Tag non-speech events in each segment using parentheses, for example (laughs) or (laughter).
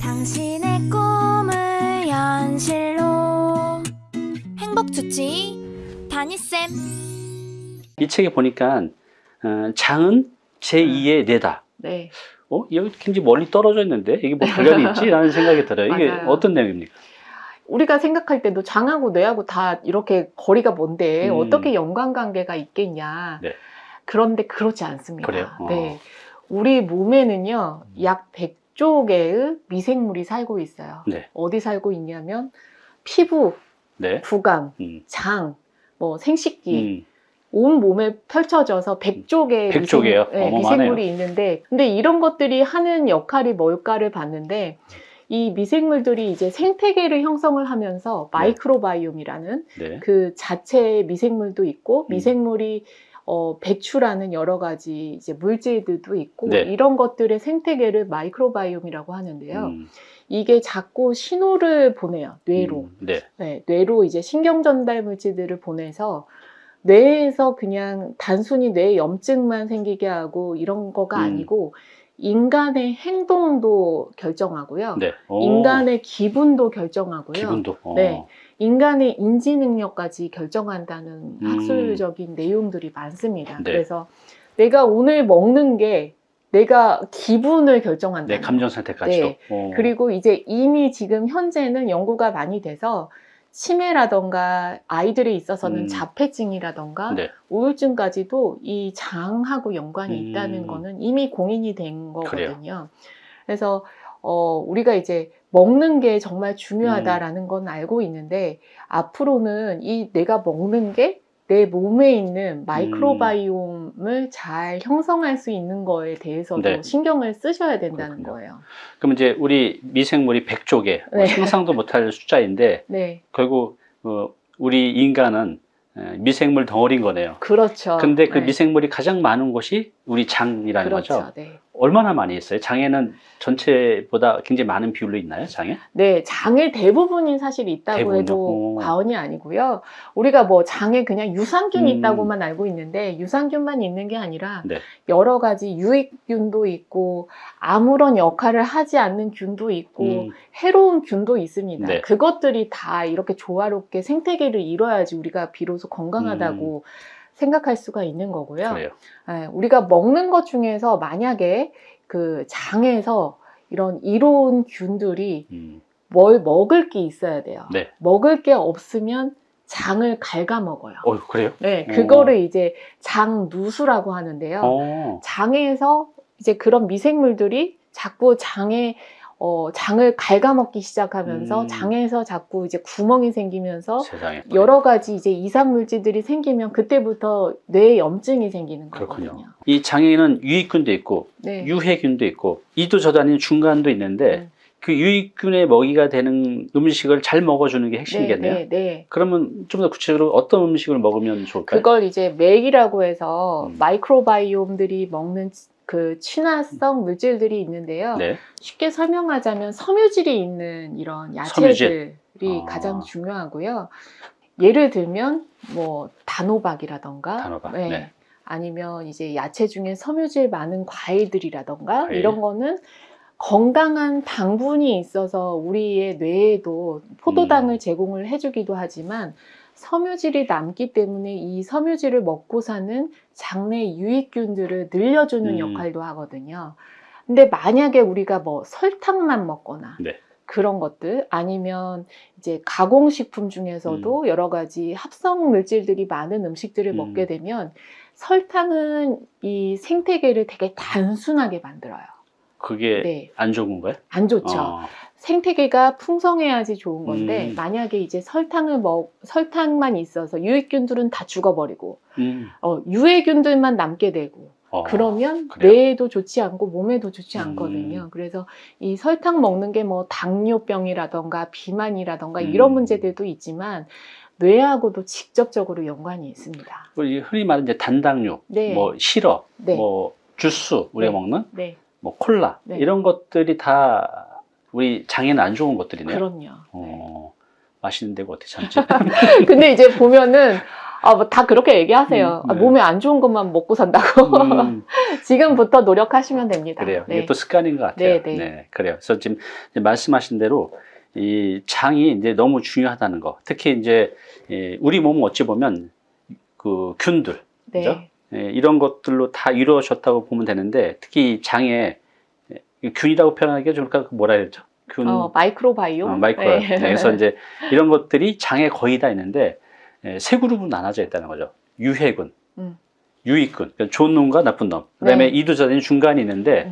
당신의 꿈을 현실로 행복 주치 다니쌤 이 책에 보니까 어, 장은 제2의 뇌다. 네. 어? 여기 굉장히 멀리 떨어져 있는데 이게 뭐 관련이 있지? (laughs) 라는 생각이 들어요. 이게 맞아요. 어떤 내용입니까? 우리가 생각할 때도 장하고 뇌하고 다 이렇게 거리가 먼데 음. 어떻게 연관관계가 있겠냐. 네. 그런데 그렇지 않습니다. 그래요? 어. 네. 우리 몸에는요, 약 100 조 개의 미생물이 살고 있어요. 네. 어디 살고 있냐면, 피부, 네. 구강, 음. 장, 뭐 생식기, 음. 온 몸에 펼쳐져서 100조 개의 100조 개요? 미생, 네. 미생물이 있는데 근데 이런 것들이 하는 역할이 뭘까를 봤는데 이 미생물들이 이제 생태계를 형성을 하면서 microbiome이라는 네. 그 자체의 미생물도 있고 음. 미생물이 어, 배출하는 여러 가지 이제 물질들도 있고 네. 이런 것들의 생태계를 microbiome이라고 하는데요. 음. 이게 자꾸 신호를 보내요 뇌로. 음. 네. 네, 뇌로 이제 신경 전달 물질들을 보내서 뇌에서 그냥 단순히 뇌 염증만 생기게 하고 이런 거가 음. 아니고 인간의 행동도 결정하고요. 네. 오. 인간의 기분도 결정하고요. 기분도. 어. 네. 인간의 인지 능력까지 결정한다는 음. 학술적인 내용들이 많습니다. 네. 그래서 내가 오늘 먹는 게 내가 기분을 결정한다. 네, 감정 상태까지도. 네. 어. 그리고 이제 이미 지금 현재는 연구가 많이 돼서 치매라던가 아이들에 있어서는 음. 자폐증이라던가 네. 우울증까지도 이 장하고 연관이 음. 있다는 거는 이미 공인이 된 거거든요. 그래서 어, 우리가 이제 먹는 게 정말 음. 중요하다라는 건 알고 있는데 앞으로는 이 내가 먹는 게 내 몸에 있는 마이크로바이옴을 잘 형성할 수 있는 거에 대해서도 네. 신경을 쓰셔야 된다는 그렇군요. 거예요. 그럼 이제 우리 미생물이 100조 개, 뭐 네. 상상도 못할 숫자인데 (laughs) 네, 결국 어, 우리 인간은 에, 미생물 덩어리인 거네요. 그렇죠. 근데 그 네. 미생물이 가장 많은 곳이 우리 장이라는 그렇죠. 거죠. 네. 얼마나 많이 있어요? 장에는 전체보다 굉장히 많은 비율로 있나요? 장에? 네, 장의 대부분이 사실 있다고 대부분요? 해도 오. 과언이 아니고요. 우리가 뭐 장에 그냥 유산균이 음. 있다고만 알고 있는데 유산균만 있는 게 아니라 네. 여러 가지 유익균도 있고 아무런 역할을 하지 않는 균도 있고 음, 해로운 균도 있습니다. 네. 그것들이 다 이렇게 조화롭게 생태계를 이뤄야지 우리가 비로소 건강하다고 생각할 수가 있는 거고요. 음. 그래요. 예, 우리가 먹는 것 중에서 만약에 그 장에서 이런 이로운 균들이 음, 뭘 먹을 게 있어야 돼요. 네. 먹을 게 없으면 장을 갉아먹어요. 어, 그래요? 네, 어. 그거를 이제 장누수라고 하는데요. 어, 장에서 이제 그런 미생물들이 자꾸 장에 어, 장을 갉아먹기 시작하면서 음. 장에서 자꾸 이제 구멍이 생기면서 세상에. 여러 가지 이제 이상 물질들이 생기면 그때부터 뇌에 염증이 생기는 그렇군요. 거거든요. 이 장에는 유익균도 있고 네. 유해균도 있고 이도 아닌 중간도 있는데 음. 그 유익균의 먹이가 되는 음식을 잘 먹어주는 게 핵심이겠네요. 네, 네, 네. 그러면 좀 더 구체적으로 어떤 음식을 먹으면 좋을까요? 그걸 이제 맥이라고 해서 음. 마이크로바이옴들이 먹는 그 친화성 물질들이 있는데요. 네. 쉽게 설명하자면 섬유질이 있는 이런 섬유질. 야채들이 아. 가장 중요하고요. 예를 들면 뭐 단호박이라던가 단호박, 네. 네. 아니면 이제 야채 중에 섬유질 많은 과일들이라던가 과일. 이런 거는 건강한 당분이 있어서 우리의 뇌에도 포도당을 음. 제공을 해주기도 하지만 섬유질이 남기 때문에 이 섬유질을 먹고 사는 장내 유익균들을 늘려주는 음. 역할도 하거든요. 근데 만약에 우리가 뭐 설탕만 먹거나 네. 그런 것들 아니면 이제 가공식품 중에서도 여러 가지 합성 물질들이 많은 음식들을 음. 먹게 되면 설탕은 이 생태계를 되게 단순하게 만들어요. 그게 네, 안 좋은 건가요? 안 좋죠. 어, 생태계가 풍성해야지 좋은 건데 음. 만약에 이제 설탕을 먹 설탕만 있어서 유익균들은 다 죽어버리고 음, 어, 유해균들만 남게 되고 어, 그러면 그래요? 뇌에도 좋지 않고 몸에도 좋지 음. 않거든요. 그래서 이 설탕 먹는 게 뭐 당뇨병이라던가 비만이라던가 음. 이런 문제들도 있지만 뇌하고도 직접적으로 연관이 있습니다. 우리 흔히 말하는 이제 단당류, 네. 뭐 시럽, 네. 뭐 주스 우리가 네. 먹는 네, 뭐 콜라 네. 이런 것들이 다 우리 장에는 안 좋은 것들이네요. 그럼요. 어, 맛있는 데가 어떻게 참지? (laughs) 근데 이제 보면은 아, 뭐 다 그렇게 얘기하세요. 음, 아, 네. 몸에 안 좋은 것만 먹고 산다고. 음, (laughs) 지금부터 노력하시면 됩니다. 그래요. 네. 이게 또 습관인 것 같아요. 네, 네. 그래요. 그래서 지금 말씀하신 대로 이 장이 이제 너무 중요하다는 거. 특히 이제 이 우리 몸은 어찌 보면 그 균들 네. 그죠? 예, 이런 것들로 다 이루어졌다고 보면 되는데 특히 이 장에 이 균이라고 표현하기가 좋을까 뭐라 그랬죠? 균, 어, 마이크로바이옴. 어, 마이크로. 네. 네, 그래서 이제 이런 것들이 장에 거의 다 있는데 예, 세 그룹으로 나눠져 있다는 거죠. 유해균, 음. 유익군, 그러니까 좋은 놈과 나쁜 놈. 그다음에 네. 이두저된 중간이 있는데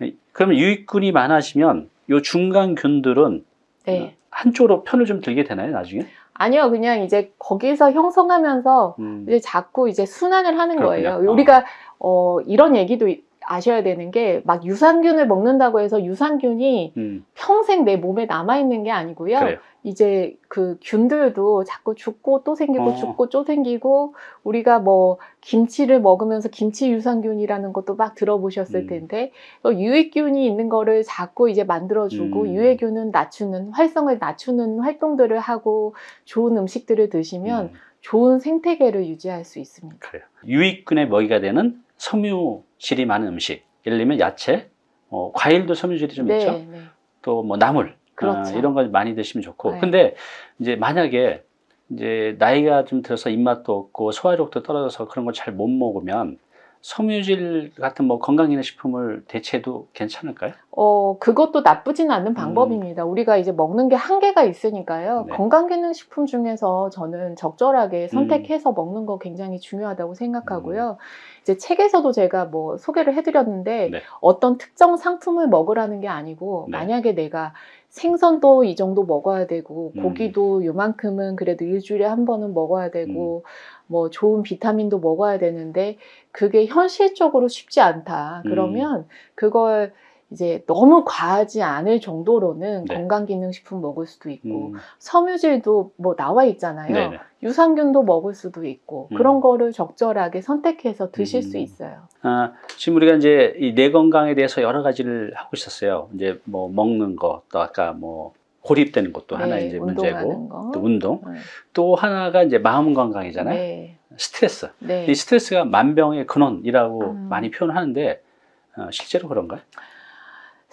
음. 예, 그러면 유익군이 많아지면 요 중간 균들은 네. 한쪽으로 편을 좀 들게 되나요, 나중에? 아니요, 그냥 이제 거기서 형성하면서 음, 이제 자꾸 이제 순환을 하는 그렇군요. 거예요. 어. 우리가 어, 이런 얘기도 이- 아셔야 되는 게 막 유산균을 먹는다고 해서 유산균이 음, 평생 내 몸에 남아 있는 게 아니고요. 그래요. 이제 그 균들도 자꾸 죽고 또 생기고 어. 죽고 또 생기고 우리가 뭐 김치를 먹으면서 김치 유산균이라는 것도 막 들어보셨을 음. 텐데 또 유익균이 있는 거를 자꾸 이제 만들어주고 음. 유해균은 낮추는 활성을 낮추는 활동들을 하고 좋은 음식들을 드시면 음, 좋은 생태계를 유지할 수 있습니다. 그래요. 유익균의 먹이가 되는 섬유질이 많은 음식. 예를 들면 야채, 어, 과일도 섬유질이 좀 있죠. 네, 네. 또뭐 나물 그렇죠. 아, 이런 걸 많이 드시면 좋고 네. 근데 이제 만약에 이제 나이가 좀 들어서 입맛도 없고 소화력도 떨어져서 그런 걸 잘 못 먹으면 섬유질 같은 뭐 건강기능식품을 대체해도 괜찮을까요? 어, 그것도 나쁘진 않은 방법입니다. 우리가 이제 먹는 게 한계가 있으니까요. 음. 네. 건강기능식품 중에서 저는 적절하게 선택해서 먹는 거 굉장히 중요하다고 생각하고요. 이제 책에서도 제가 뭐 소개를 해드렸는데 네. 어떤 특정 상품을 먹으라는 게 아니고 네. 만약에 내가 생선도 이 정도 먹어야 되고 음. 고기도 요만큼은 그래도 일주일에 한 번은 먹어야 되고 음. 뭐 좋은 비타민도 먹어야 되는데 그게 현실적으로 쉽지 않다. 음. 그러면 그걸 이제 너무 과하지 않을 정도로는 네. 건강기능식품 먹을 수도 있고 음, 섬유질도 뭐 나와 있잖아요. 네네. 유산균도 먹을 수도 있고 음. 그런 거를 적절하게 선택해서 드실 음. 수 있어요. 아, 지금 우리가 이제 이 뇌 건강에 대해서 여러 가지를 하고 있었어요. 이제 뭐 먹는 거, 또 아까 뭐 고립되는 것도 하나 네, 이제 운동하는 문제고, 거. 또 운동, 네. 또 하나가 이제 마음 건강이잖아요. 네. 스트레스. 네. 이 스트레스가 만병의 근원이라고 음. 많이 표현하는데 어, 실제로 그런가요?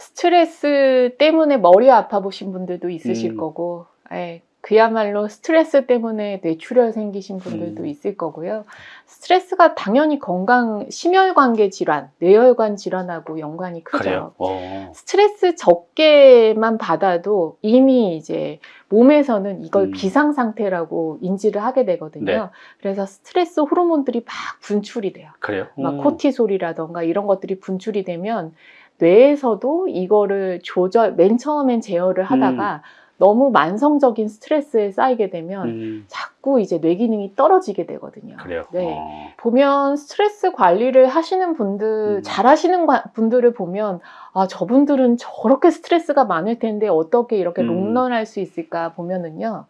스트레스 때문에 머리 아파 보신 분들도 있으실 음. 거고, 예, 그야말로 스트레스 때문에 뇌출혈 생기신 분들도 음. 있을 거고요. 스트레스가 당연히 건강, 심혈관계 질환, 뇌혈관 질환하고 연관이 크죠. 어. 스트레스 적게만 받아도 이미 이제 몸에서는 이걸 음. 비상 상태라고 인지를 하게 되거든요. 네. 그래서 스트레스 호르몬들이 막 분출이 돼요. 그래요. 막 음. 코티솔이라던가 이런 것들이 분출이 되면 뇌에서도 이거를 조절, 맨 처음엔 제어를 하다가 너무 만성적인 스트레스에 쌓이게 되면 음, 자꾸 이제 뇌 기능이 떨어지게 되거든요. 그래요. 네. 어. 보면 스트레스 관리를 하시는 분들, 음. 잘 하시는 과- 분들을 보면, 아, 저분들은 저렇게 스트레스가 많을 텐데 어떻게 이렇게 음. 롱런할 수 있을까 보면은요,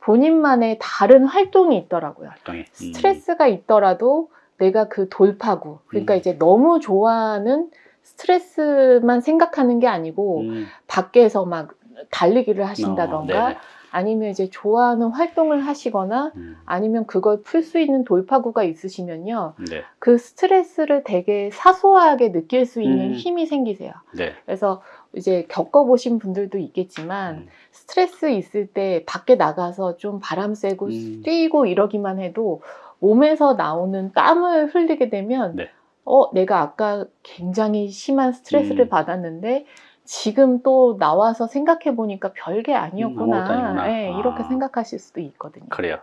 본인만의 다른 활동이 있더라고요. 활동이. 음. 스트레스가 있더라도 내가 그 돌파구, 그러니까 음. 이제 너무 좋아하는 스트레스만 생각하는 게 아니고, 음. 밖에서 막 달리기를 어, 하신다던가, 네네. 아니면 이제 좋아하는 활동을 하시거나, 음, 아니면 그걸 풀 수 있는 돌파구가 있으시면요. 네. 그 스트레스를 되게 사소하게 느낄 수 있는 음. 힘이 생기세요. 네. 그래서 이제 겪어보신 분들도 있겠지만 음, 스트레스 있을 때 밖에 나가서 좀 바람 쐬고 음. 뛰고 이러기만 해도 몸에서 나오는 땀을 흘리게 되면 네. 어 내가 아까 굉장히 심한 스트레스를 음. 받았는데 지금 또 나와서 생각해 보니까 별게 음, 아무것도 아니었구나. 아니구나. 예, 아. 이렇게 생각하실 수도 있거든요. 그래요.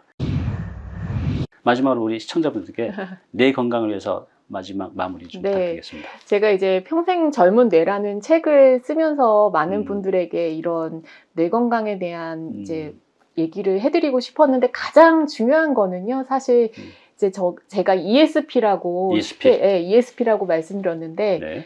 마지막으로 우리 시청자분들께 (laughs) 뇌 건강을 위해서 마지막 마무리 좀 네. 부탁드리겠습니다. 제가 이제 평생 젊은 뇌라는 책을 쓰면서 많은 음. 분들에게 이런 뇌 건강에 대한 음. 이제 얘기를 해드리고 싶었는데 가장 중요한 거는요, 사실 음. 이제 저 제가 ESP라고 ESP. 예, ESP라고 말씀드렸는데 네.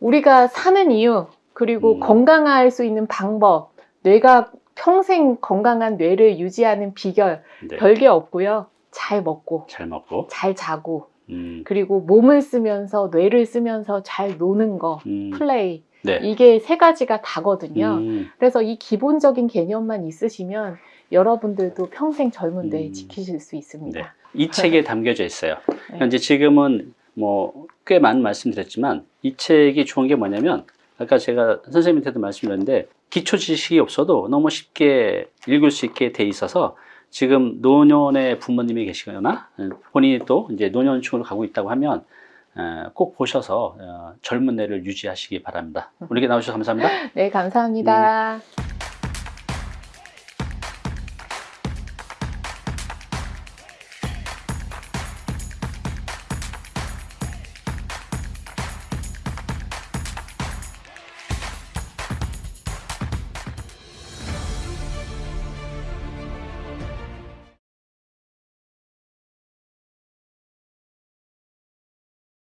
우리가 사는 이유 그리고 음. 건강할 수 있는 방법, 뇌가 평생 건강한 뇌를 유지하는 비결 네. 별게 없고요. 잘 먹고 잘 먹고. 잘 자고 음, 그리고 몸을 쓰면서 뇌를 쓰면서 잘 노는 거 음, 플레이 네. 이게 세 가지가 다거든요. 음, 그래서 이 기본적인 개념만 있으시면 여러분들도 평생 젊은 뇌 음. 지키실 수 있습니다. 네. 이 책에 담겨져 있어요. 네. 현재 지금은 뭐 꽤 많은 말씀드렸지만 이 책이 좋은 게 뭐냐면 아까 제가 선생님한테도 말씀드렸는데 기초 지식이 없어도 너무 쉽게 읽을 수 있게 돼 있어서 지금 노년의 부모님이 계시거나 어, 본인이 또 이제 노년층으로 가고 있다고 하면 어, 꼭 보셔서 어, 젊은 애를 유지하시기 바랍니다. 우리에게 나오셔서 감사합니다. 네, 감사합니다.